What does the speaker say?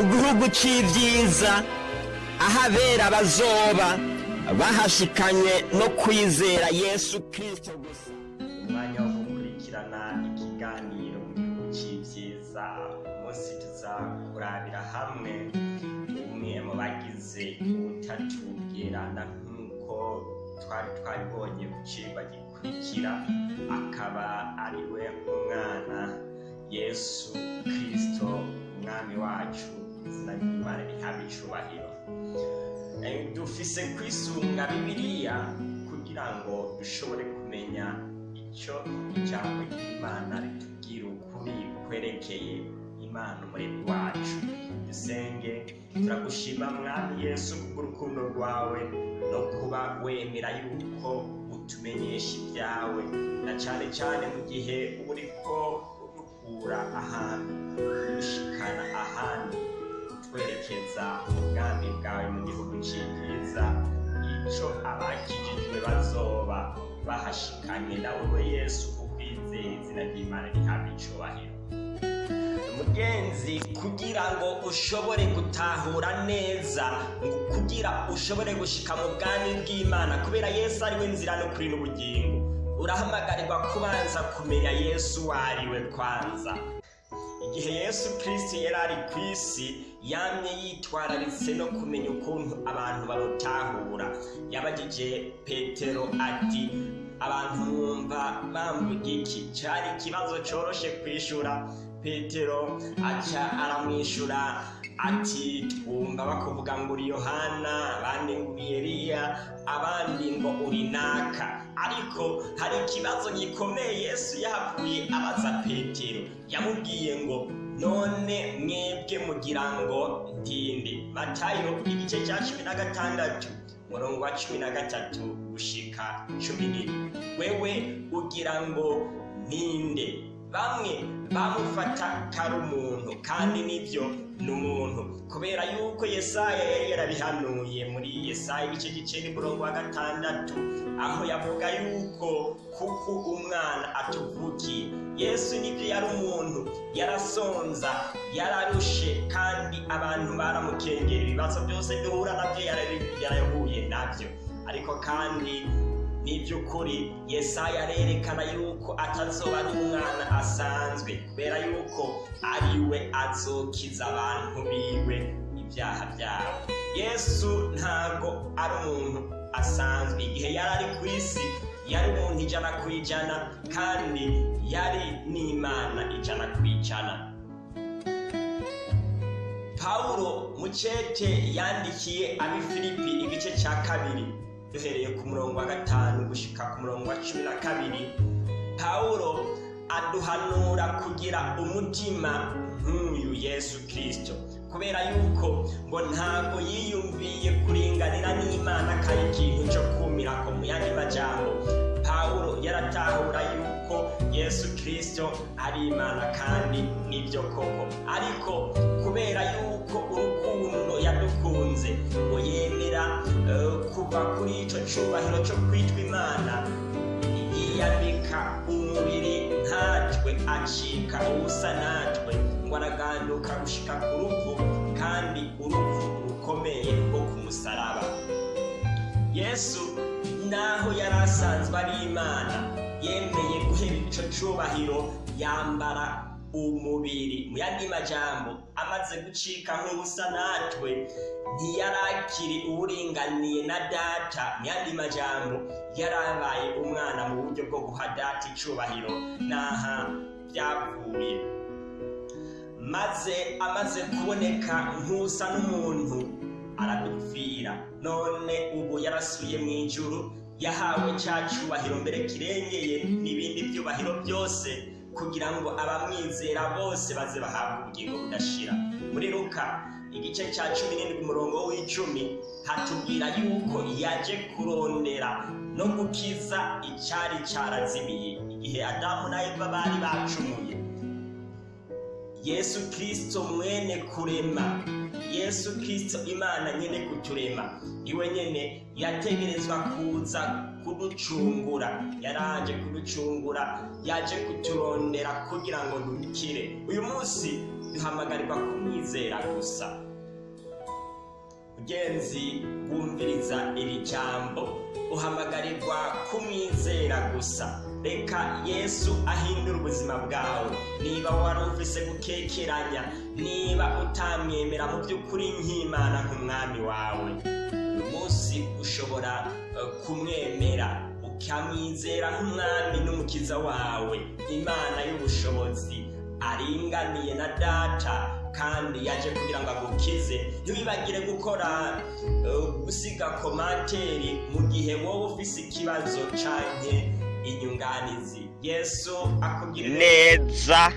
mu gihugu cy'ibyiza aho abera bazoba bahashikanye no kwizera yesu kirisito gusa. Umwanya wo gukurikirana ikiganiro mu gihugu cy'ibyiza umunsi tuza kurabira hamwe. Umwe mu bagize ubutatu bweranda nk'uko twari twabibonye ku cigwa gikurikira akaba ari we umwana yesu kirisito umwami wacu. Izina ry'imana rihabwa icubahiro Eh, dufise kwisunga bibiliya kugira ngo dushobore kumenya icyo ijambo ry'imana ritubwira ukuri kwerekeye imana umuremyi wacu. Dusenge turagushima mwami yesu kubw'urukundo rwawe no kuba wemera yuko utumenyesha ibyawe na cyane cyane mu gihe uba uriko udukura ahantu udushikana ahandi. Twerekeza mu bwami bwawe mu gihugu cy'ibyiza icyo abakijijwe bazoba bahashikanye nawe we yesu kukwizera izina ry'imana rihabwa icubahiro. Mugenzi kugira ngo ushobore gutahura neza kugira ushobore gushika mu bwami bw'imana kubera yesu ari we nzira n'ukuri n'ubugingo urahamagarirwa kubanza kumenya yesu uwo ari we kwanza. Igihe yesu kirisiti yari ari ku isi yamye yitwararitse no kumenya ukuntu abantu bamutahura. Yabagije petero ati abantu mwumva bamvuga iki? Cyari ikibazo cyoroshe kwishura. Petero aca aramwishyura ati twumva bakuvuga ngo uri yohana abandi ngo uri eliya abandi ngo uri naka. Ariko hari ikibazo gikomeye yesu yahavuye abaza petero. Yamubwiye ngo none mwebwe mugira ngo ntinde. Matayo igice cya cumi na gatandatu murongo wa cumi na gatatu gushika cumi n'imwe. Wewe ugira ngo ntinde bamwe bamufata kari umuntu kandi ni byo ni umuntu. Kubera yuko yesaya yari yarabihanuye muri yesaya igice gicenda umurongo wa gatandatu aho yavuga yuko kuko umwana atuvukiye yesu ni byo yari umuntu. Yarasonza yararushe kandi abantu baramukengera. Ibibazo byose duhura na byo yarahuye na byo. Ariko kandi n'iby'ukuri yesaya arerekana yuko atazoba ari umwana asanzwe kubera yuko ari we azokiza abantu biwe ibyaha byabo. Yesu ntago ari umuntu asanzwe. Igihe yari ari ku isi yari umuntu ijana ku ijana kandi yari n'imana ijana ku ijana. Pawulo mucete yandikiye abi filipi igice cya kabiri. Duhereye ku murongo wa gatanu gushika ku murongo wa cumi na kabiri pawulo aduhanura kugira umutima nk'uyu yesu kirisito kubera yuko ngo ntabwo yiyumviye kuringanira n'imana kari ikintu cyo kumira ko mu yandi majambo pawulo yaratahura yuko yesu kirisito ari imana kandi ni byo koko. Ariko kubera yuko urukundo yadukunze ngo yemera eh, kuva kuri icyo cyubahiro cyo kwitwa imana. Yiyambika umubiri nkatwe acika ubusa natwe. Ngo araganduka gushika ku rupfu kandi urupfu rukomeye rwo ku musaraba yesu naho yari asanzwe ari imana yemeye guhera icyo cyubahiro yambara umubiri mu yandi majambo. Amaze gucika nk'ubusa natwe ntiyarakiri uburinganiye na data mu yandi majambo. Yarabaye umwana mu buryo bwo guha data icubahiro n'aha byavuye. Maze amaze kuboneka nk'usa n'umuntu aradupfira. None ubu yarasuye mu ijuru yahawe cya cyubahiro mbere kirengeye n'ibindi byubahiro byose. Kugira ngo abamwizera bose baze bahabwe ubugingo budashira. Muri luka igice cya cumi n'indwi umurongo w'icumi hatubwira yuko yaje kurondera no gukiza icyari cyarazimiye igihe adamu na eva bari bacumuye yesu kirisito mwene kurema. Yesu kirisito imana nyine kuturema. Iwe nyine yategerezwa kuza kuducungura. Yaraje kuducungura yaje kuturondera kugira ngo dukire. Uyu munsi duhamagarirwa kumwizera gusa. Mugenzi wumviriza iri jambo. Uhamagarirwa kumwizera gusa. Reka yesu ahindura ubuzima bwawe. Niba wari ufise gukekeranya niba utamwemera mu by'ukuri nk'imana nk'umwami wawe. Uyu munsi ushobora eh, kumwemera ukamwizera nk'umwami n'umukiza wawe. Imana y'ubushobozi aringaniye na data kandi yaje kugira ngo agukize. Ntiwibagire gukora eh, gusiga komantere mu gihe wowe ufise ikibazo canke inyunganizi. Yesu akubwire neza.